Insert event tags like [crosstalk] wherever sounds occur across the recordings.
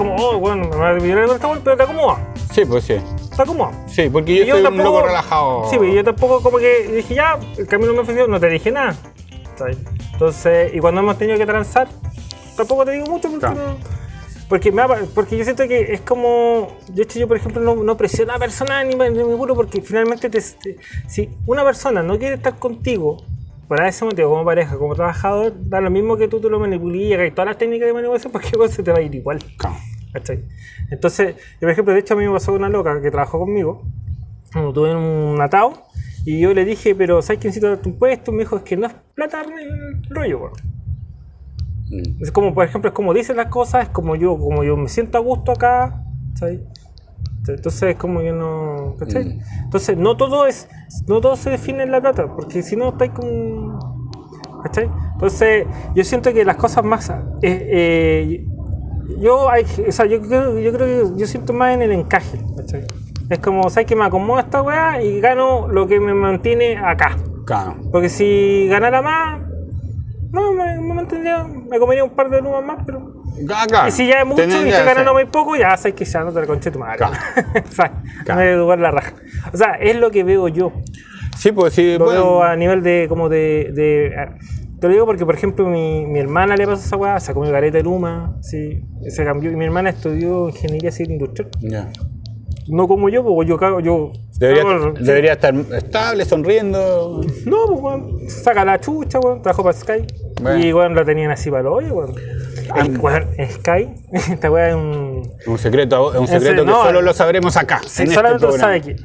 como, oh, bueno, me va a con weá, pero te acomoda. Sí, pues sí. Te acomoda. Sí, porque yo, Y yo un tampoco- loco relajado. Sí, pero yo tampoco como que dije, ya, el camino me ofreció, no te dije nada. ¿sabes? Entonces, y cuando hemos tenido que transar, tampoco te digo mucho porque, Claro. no- porque, me porque yo siento que es como, de hecho yo por ejemplo no, no presiono a la persona ni me, apuro porque finalmente te- te- si una persona no quiere estar contigo, por ese motivo, como pareja, como trabajador, da lo mismo que tú te lo manipulías y todas las técnicas de manipulación porque [laughs] igual se te va a ir igual. Claro. ¿Cachai? Entonces, yo, por ejemplo, de hecho a mí me pasó una loca que trabajó conmigo, cuando tuve un atado, y yo le dije, pero ¿sabes que necesito darte un puesto? Me dijo, es que no es plata el rollo, weón. Mm. Es como, por ejemplo, es como dicen las cosas, es como yo, como yo me siento a gusto acá, ¿sabes? Entonces es como yo no. ¿Cachai? Mm. Entonces no todo es. No todo se define en la plata, porque si no estáis como. ¿Cachai? Entonces, yo siento que las cosas más. eh, eh, yo, hay, o sea, yo, creo, yo creo que yo siento más en el encaje, ¿cachai? Es como, ¿sabes que me acomoda esta weá y gano lo que me mantiene acá? Claro. Porque si ganara más, no, me, me mantendría, me comería un par de lumas más, pero. Claro. Y si ya es mucho y estoy ganando muy poco, ya sabes que ya no te la conché tu madre. Claro. [laughs] o sea, Claro. me voy a la raja. O sea, es lo que veo yo. Sí, pues sí. Lo bueno. veo a nivel de, como de, de- te lo digo porque, por ejemplo, mi, mi hermana le pasó esa weá, se comió careta de luma, sí, se cambió. Y mi hermana estudió ingeniería civil industrial. Ya. No como yo, porque yo cago, yo. Debería, cago- sí. debería estar estable, sonriendo. No, pues, weón, saca la chucha, weón, trabajó para Sky. Bueno. Y, weón, lo tenían así para el hoyo, weón. El- weón, Sky, [laughs] esta weá es un. Un secreto, un Ese- secreto que no, solo lo sabremos acá. Sí, este solamente lo sabe que.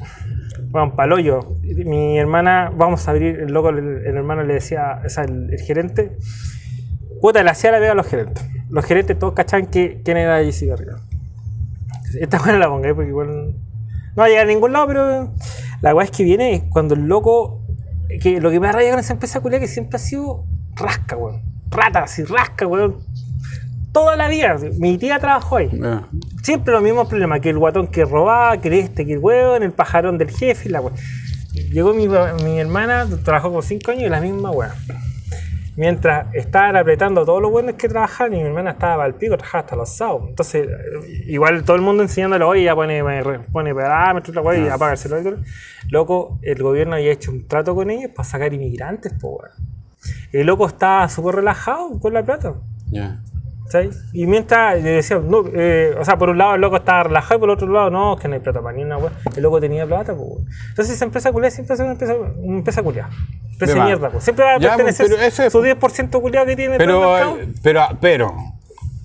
Bueno, paloyo. Mi hermana, vamos a abrir, el loco, el, hermano le decía, o sea, el, el gerente, puta, le hacía la vega a los gerentes. Los gerentes todos cachaban que, quién era JC Garriga. Esta buena la ponga, porque igual no va a llegar a ningún lado, pero la weá es que viene cuando el loco, que lo que me da raya con esa empresa culia que siempre ha sido rasca, weón. Rata, así, rasca, weón. Toda la vida. Mi tía trabajó ahí. Siempre los mismos problemas, que el guatón que robaba, que este, que el hueón, el pajarón del jefe la. Llegó mi, mi hermana, trabajó con 5 años y la misma weá. Mientras estaban apretando a todos los buenos que trabajaban y mi hermana estaba al pico, trabajaba hasta los sábados. Entonces, igual todo el mundo enseñándole, oye, ya pone, pone parámetros, la y apaga el celular. Loco, el gobierno había hecho un trato con ellos para sacar inmigrantes, po weón. El loco estaba súper relajado con la plata. Ya. Y mientras le decían, no, eh, o sea, por un lado el loco estaba relajado y por el otro lado, no, es que no hay plata para ni una weá. El loco tenía plata, pues. Entonces esa empresa culiada siempre es una empresa, una empresa culiada. Empresa De mierda, pues. Siempre va a pues, pertenecer pero eso es- su 10% culiado que tiene todo el Pero, mercado. pero, pero,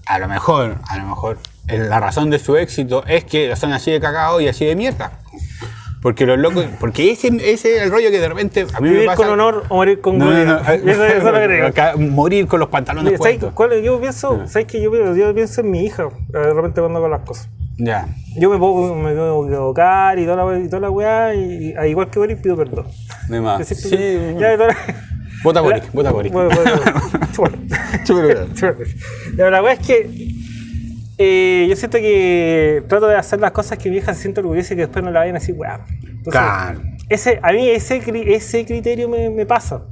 a lo mejor, a lo mejor, el- la razón de su éxito es que son así de cagado y así de mierda. Porque los locos, porque ese, ese es el rollo que de repente a mí me Vivir pasa. con honor o morir con No, no, gloria. no. [laughs] Eso, eso es lo que Morir con los pantalones ¿Sabes puestos. cuál- yo pienso, ¿sabes qué? Yo, yo pienso en mi hija, eh, de repente cuando hago las cosas. Ya. Yo me puedo, me puedo equivocar y toda la, y toda la weá, y, y- igual que Boris pido perdón. De más. Que Sí. ya, de toda la- Vota Boric, [laughs] vota Boric. Bueno, bueno, bueno. [laughs] Ya, La verdad es que eh, yo siento que trato de hacer las cosas que mi hija se siente orgullosa y que después no la vayan así, weá. Entonces, Claro. ese, a mí ese, ese criterio me, me pasa.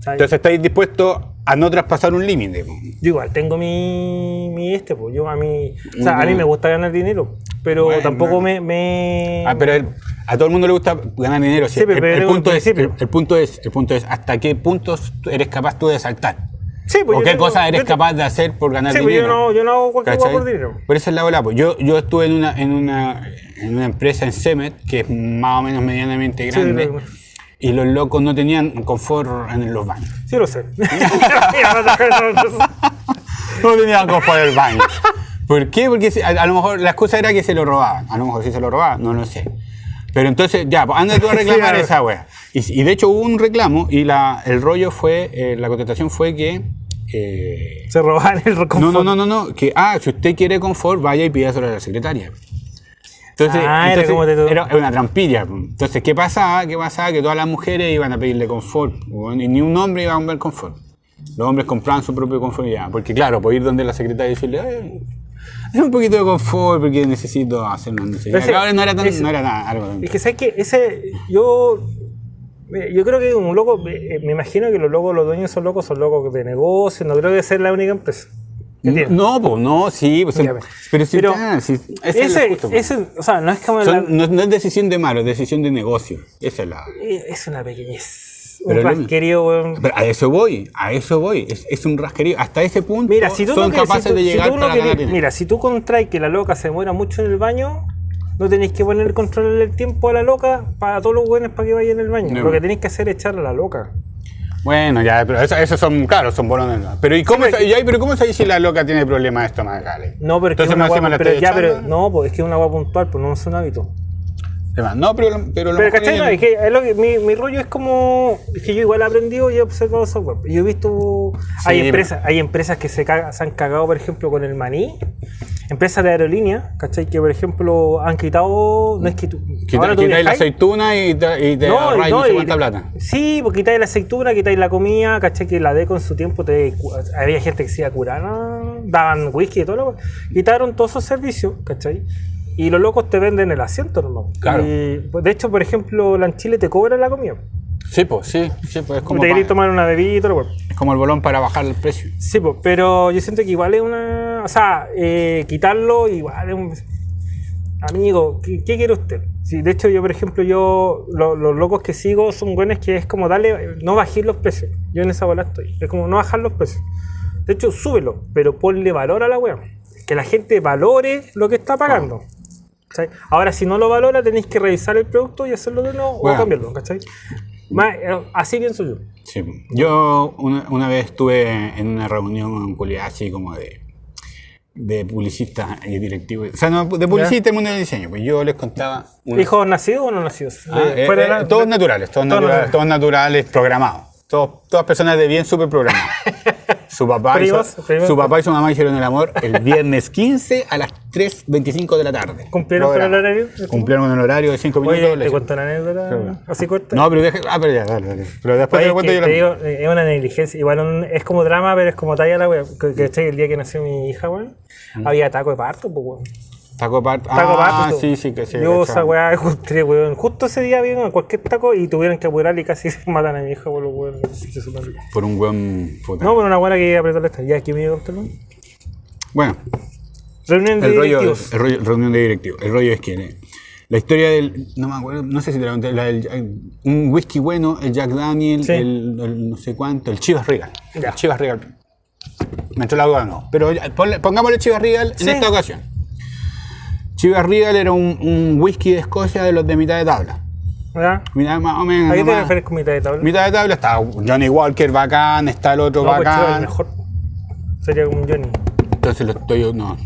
¿sabes? Entonces estáis dispuestos a no traspasar un límite. yo igual tengo mi, mi este, pues yo a mí, o sea, a mí me gusta ganar dinero, pero Bueno. tampoco me, me- Ah, pero el- a todo el mundo le gusta ganar dinero. sí. Sí, pero el, el punto es, el, punto es, el punto es hasta qué puntos eres capaz tú de saltar. Sí, pues o yo qué tengo- cosas eres yo te- capaz de hacer por ganar Sí, pues dinero. yo no, yo no hago cualquier cosa por dinero. Por eso es la bola. Pues yo, yo estuve en una, en, una, en una empresa en Cemet, que es más o menos medianamente Sí, grande, lo- y los locos no tenían confort en los baños. Sí lo sé. [laughs] No tenían confort en el baño. ¿Por qué? Porque a, a lo mejor la excusa era que se lo robaban. A lo mejor si se lo robaban, no lo sé. Pero entonces, ya, pues anda tú a [laughs] reclamar esa wea. Y, y de hecho hubo un reclamo y la, el rollo fue, eh, la contestación fue que... eh, Se roban el confort. no, no, no, no, no, que, ah, si usted quiere confort, vaya y pídaselo a la secretaria. Entonces, Ah, era entonces, como te- era una trampilla. Entonces, ¿qué pasaba? ¿Qué pasaba? Que todas las mujeres iban a pedirle confort. Y ni un hombre iba a comprar confort. Los hombres compraban su propio confort ya. Porque claro, por ir donde la secretaria y decirle, "Eh, es un poquito de confort porque necesito hacer una. Ese- Claro, no era tan, ese- no era nada, algo tan- Es que sabes que ese, yo, eh, yo creo que un loco, eh, me imagino que los locos, los dueños son locos, son locos de negocio, no creo que sea la única empresa. No, pues no, sí, pues, Ya, pero sí, pero está, ese es Ese, el justo, pues. ese, o sea, no es como Son- la- no, no es decisión de malo, es decisión de negocio. Esa es la. es una pequeñez. Pero un rasquerío, weón. Pero a eso voy, a eso voy. Es, es un rasquerío. Hasta ese punto Mira, si tú son no capaces si tú- de si llegar tú no para querés- ganar dinero. Mira, si tú contraes que la loca se muera mucho en el baño, no tenéis que poner el control del tiempo a la loca para todos los buenos para que vaya en el baño. No. Lo que tenéis que hacer es echarle a la loca. Bueno, ya, pero eso- esos son, claro, son bolones. Pero ¿y cómo, Sí, ahí, pero ¿cómo sabéis si la loca tiene problemas estomacales? No, pero es que es Entonces una guapa, pero ya, pero no, pues es que es una guapa puntual, pues no es un hábito. Además, No, pero, pero, la Pero ¿cachai? No, es que, es lo que- mi, mi rollo es como. Es que yo igual he aprendido y he observado software. Yo he visto. hay, empresas, hay empresas que se, caga- se han cagado, por ejemplo, con el maní. Empresas de aerolínea, ¿cachai? Que, por ejemplo, han quitado. No es que tú. Quita- ahora tú quitáis la aceituna y te, y te no, sé y- cuánta plata. Sí, porque quitáis la aceituna, quitáis la comida, ¿cachai? Que la deco en su tiempo te, había gente que se iba a curar, ¿no? daban whisky y todo lo Quitaron todos esos servicios, ¿cachai? Y los locos te venden el asiento, hermano. Claro. Y, pues, de hecho, por ejemplo, la en Chile te cobran la comida. Sí, pues, sí, sí, pues es como, te queréis pa- tomar una bebida weón. es como el bolón para bajar el precio. Sí, pues, pero yo siento que igual es una. O sea, eh, quitarlo igual es un. Amigo, ¿qué, qué quiere usted? Sí, de hecho, yo, por ejemplo, yo, lo- los locos que sigo son buenos que es como darle, no bajar los precios. Yo en esa bola estoy. Es como no bajar los precios. De hecho, súbelo, pero ponle valor a la web. Que la gente valore lo que está pagando. ¿Cachai? Ahora, si no lo valora, tenéis que revisar el producto y hacerlo de nuevo Bueno. o cambiarlo. ¿cachai? Más, eh, así pienso yo. Sí. Yo una, una vez estuve en una reunión culiada así como de, de publicistas y directivos. O sea, no, de publicistas del mundo del diseño. Pues yo les contaba. una- ¿Hijos nacidos o no nacidos? Ah, eh, eh, la- todos naturales, todos, todos naturales, naturales. todos naturales, programados. Todos- todas personas de bien súper programadas. [laughs] Su papá, y Primos, su, primos. su papá y su mamá hicieron el amor el viernes 15 a las 3.25 de la tarde. ¿Cumplieron con el horario? Cumplieron un horario de 5 minutos. Oye, te cuento una anécdota así corta. No, pero deja. Ah, pero ya, dale, dale. Pero después Oye, te cuento que yo la digo, eh, es una negligencia. Igual un- es como drama, pero es como talla la wea. Que, que el día que nació mi hija, weón, había taco de parto, pues, weón. Taco parto. Taco ah, parto. sí, sí, que sí. Yo cachado. esa weá [laughs] encontré, weón. Justo ese día vieron cualquier taco y tuvieron que apurar y casi [laughs] se matan a mi hija por los weón. Por un buen puta. No, por una buena que apretó la esta. Ya, aquí me dio el Bueno, Reunión de el rollo, directivos. el rollo, reunión de directivos. El rollo es que eh, la historia del, no me acuerdo, no sé si te la conté, la del- eh, un whisky bueno, el Jack Daniel, Sí. el, el no sé cuánto, el Chivas Regal. Ya. El Chivas Regal. Me entró la duda, no. Pero ya, ponle- pongámosle Chivas Regal Sí. en esta ocasión. Chivas Regal era un, un whisky de Escocia de los de mitad de tabla. ¿Ya? Mira, más o menos. ¿A qué te refieres con mitad de tabla? Mitad de tabla está Johnny Walker bacán, está el otro No, pues Chivas bacán. mejor. Sería como un Johnny. Entonces lo estoy. No.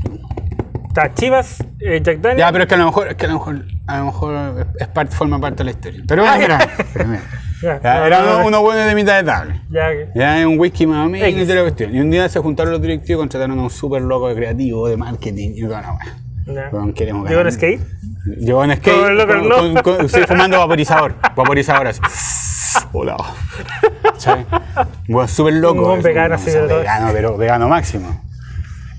Está Chivas, eh, Jack Daniel. Ya, pero es que a lo mejor, es que a lo mejor, a lo mejor es parte, forma parte de la historia. Pero bueno, Ah, mira, [laughs] ya. Ya, no, era no, uno, no. uno bueno de mitad de tabla. Ya, que- Ya es un whisky más o menos y X. toda la cuestión. Y un día se juntaron los directivos y contrataron a un súper loco de creativo, de marketing y toda la weá. Ya. Weón, queremos ¿Llegó en skate? Llegó en skate. Estoy fumando vaporizador. [laughs] Vaporizador así. Hola. ¿Sabes? Bueno, súper loco. Un vegano así de. Vegano, pero vegano máximo.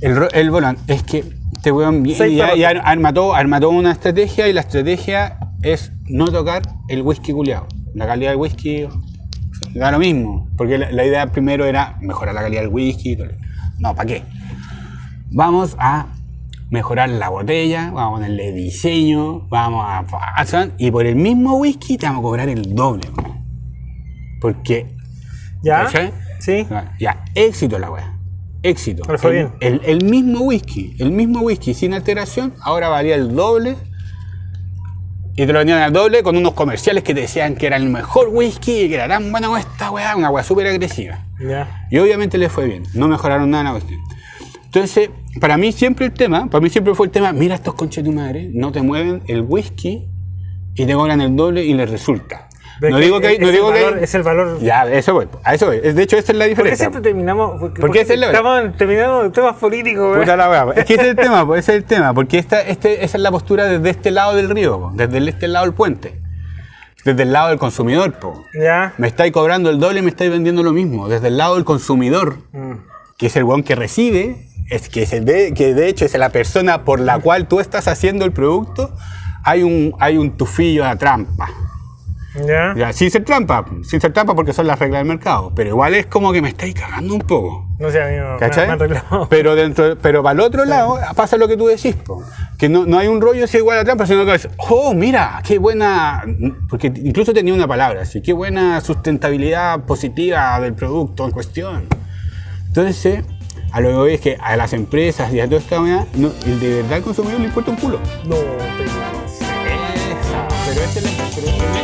El, el es que este weón ya- perros. y ar- arma, todo, arma toda una estrategia y la estrategia es no tocar el whisky culiado. La calidad del whisky da lo mismo. Porque la, la idea primero era mejorar la calidad del whisky. No, ¿para qué? Vamos a mejorar la botella, vamos a ponerle diseño, vamos a... Y por el mismo whisky te vamos a cobrar el doble. Porque ¿Ya? ¿Cachai? Sí. ya, éxito la weá. Éxito. Pero fue el, bien. El, el mismo whisky, el mismo whisky sin alteración, ahora valía el doble. Y te lo vendían al doble con unos comerciales que te decían que era el mejor whisky y que era tan buena esta weá, una weá súper agresiva. Ya. Y obviamente le fue bien, no mejoraron nada en la cuestión. Entonces, para mí siempre el tema, para mí siempre fue el tema, mira estos conches de tu madre, no te mueven el whisky y te cobran el doble y les resulta. Pero No digo que, es no el digo que valor- Es el valor. ya, eso voy, a eso voy. De hecho, esa es la ¿Por qué diferencia. siempre terminamos? Porque, ¿Por qué es la- estamos terminando temas políticos, güey. Puta la weá, Es que ese es el tema, pues, ese es el tema, porque esta, este, esa es la postura desde este lado del río, po, desde el- este lado del puente, desde el lado del consumidor. Po. Ya. Me estáis cobrando el doble y me estáis vendiendo lo mismo, desde el lado del consumidor, Mm. Que es el weón que recibe, es que, es el de, que de hecho es la persona por la cual tú estás haciendo el producto, hay un, hay un tufillo de trampa. Ya. Ya, sin ser trampa, sin ser trampa porque son las reglas del mercado, pero igual es como que me estáis cagando un poco. No sé, a mí me, me. [laughs] Pero dentro, pero para el otro lado pasa lo que tú decís, po. que no, no hay un rollo así igual a trampa, sino que es, oh, mira, qué buena, porque incluso tenía una palabra así, qué buena sustentabilidad positiva del producto en cuestión. Entonces, a lo que voy es que a las empresas y a toda esta manera, no, el de verdad al consumidor le importa un culo. No, pero no sé. Pero este es el-